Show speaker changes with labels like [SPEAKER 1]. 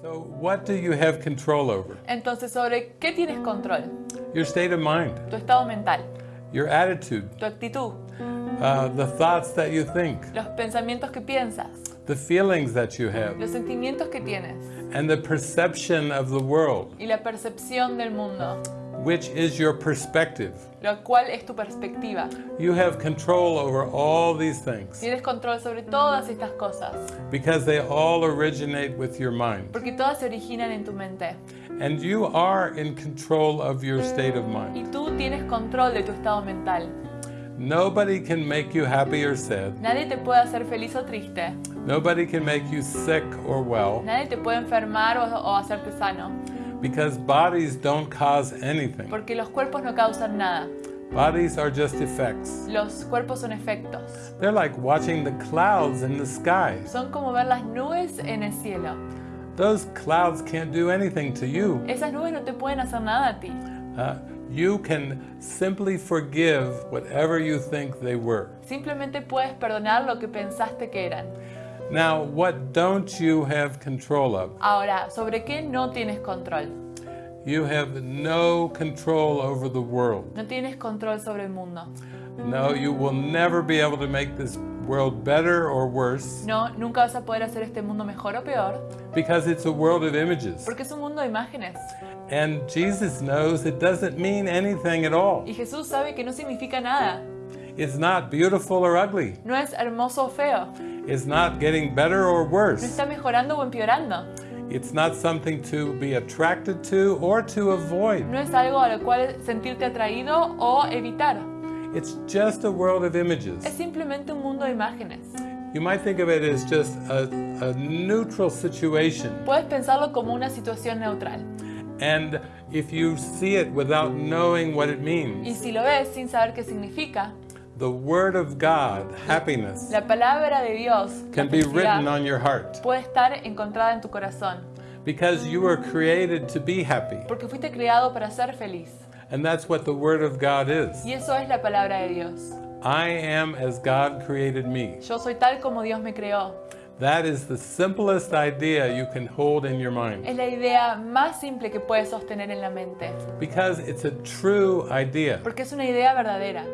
[SPEAKER 1] So what do you have control over?
[SPEAKER 2] Entonces, ¿sobre qué tienes control?
[SPEAKER 1] Your state of mind,
[SPEAKER 2] Tu estado mental,
[SPEAKER 1] your attitude,
[SPEAKER 2] tu actitud,
[SPEAKER 1] uh, the thoughts that you think,
[SPEAKER 2] los pensamientos que piensas,
[SPEAKER 1] the feelings that you have,
[SPEAKER 2] los sentimientos que tienes.
[SPEAKER 1] And the perception of the world,
[SPEAKER 2] y la percepción del mundo,
[SPEAKER 1] which is your perspective.
[SPEAKER 2] lo cual es tu perspectiva.
[SPEAKER 1] You have control over all these things
[SPEAKER 2] Tienes control sobre todas estas cosas,
[SPEAKER 1] because they all originate with your mind.
[SPEAKER 2] porque todas se originan en tu mente.
[SPEAKER 1] And you are in control of your state of mind.
[SPEAKER 2] Y tú tienes control de tu estado mental.
[SPEAKER 1] Nobody can make you happy or sad.
[SPEAKER 2] Nadie te puede hacer feliz o triste.
[SPEAKER 1] Nobody can make you sick or well
[SPEAKER 2] Nadie te puede enfermar o, o hacerte sano.
[SPEAKER 1] Because bodies don't cause anything.
[SPEAKER 2] Porque los cuerpos no causan nada.
[SPEAKER 1] Bodies are just effects.
[SPEAKER 2] Los cuerpos son efectos.
[SPEAKER 1] They're like watching the clouds in the sky.
[SPEAKER 2] Son como ver las nubes en el cielo.
[SPEAKER 1] Those clouds can't do anything to you.
[SPEAKER 2] Esas nubes no te pueden hacer nada a ti.
[SPEAKER 1] Uh, you can simply forgive whatever you think they were.
[SPEAKER 2] Simplemente puedes perdonar lo que pensaste que eran.
[SPEAKER 1] Now, what don't you have control of?
[SPEAKER 2] Ahora, ¿sobre qué no tienes control?
[SPEAKER 1] You have no control over the world.
[SPEAKER 2] No tienes control sobre el mundo.
[SPEAKER 1] No, you will never be able to make this world better or worse
[SPEAKER 2] No, nunca vas a poder hacer este mundo mejor o peor,
[SPEAKER 1] because it's a world of images.
[SPEAKER 2] porque es un mundo de imágenes.
[SPEAKER 1] And Jesus knows it doesn't mean anything at all.
[SPEAKER 2] Y Jesús sabe que no significa nada.
[SPEAKER 1] It's not beautiful or ugly.
[SPEAKER 2] No es hermoso o feo.
[SPEAKER 1] It's not getting better or
[SPEAKER 2] No
[SPEAKER 1] worse.
[SPEAKER 2] está mejorando o empeorando.
[SPEAKER 1] It's not something to be attracted to or to avoid.
[SPEAKER 2] No es algo a lo cual sentirte atraído o evitar.
[SPEAKER 1] It's just a world of
[SPEAKER 2] Es
[SPEAKER 1] images.
[SPEAKER 2] simplemente un mundo de imágenes.
[SPEAKER 1] You might think of it as just a, a neutral situation.
[SPEAKER 2] Puedes pensarlo como una situación neutral.
[SPEAKER 1] And if you see it without knowing what it
[SPEAKER 2] Y
[SPEAKER 1] means,
[SPEAKER 2] si lo ves sin saber qué significa,
[SPEAKER 1] the Word of God, happiness,
[SPEAKER 2] la palabra de Dios
[SPEAKER 1] can be written on your heart
[SPEAKER 2] puede estar encontrada en tu corazón.
[SPEAKER 1] because you were created to be happy.
[SPEAKER 2] Porque fuiste creado para ser feliz.
[SPEAKER 1] And that's what the Word of God is.
[SPEAKER 2] Y eso es la palabra de Dios.
[SPEAKER 1] I am as God created me.
[SPEAKER 2] Yo soy tal como Dios me creó.
[SPEAKER 1] That is the simplest idea you can hold in your mind
[SPEAKER 2] Es la idea más simple que puedes sostener en la mente.
[SPEAKER 1] because it's a true idea.
[SPEAKER 2] Porque es una idea verdadera.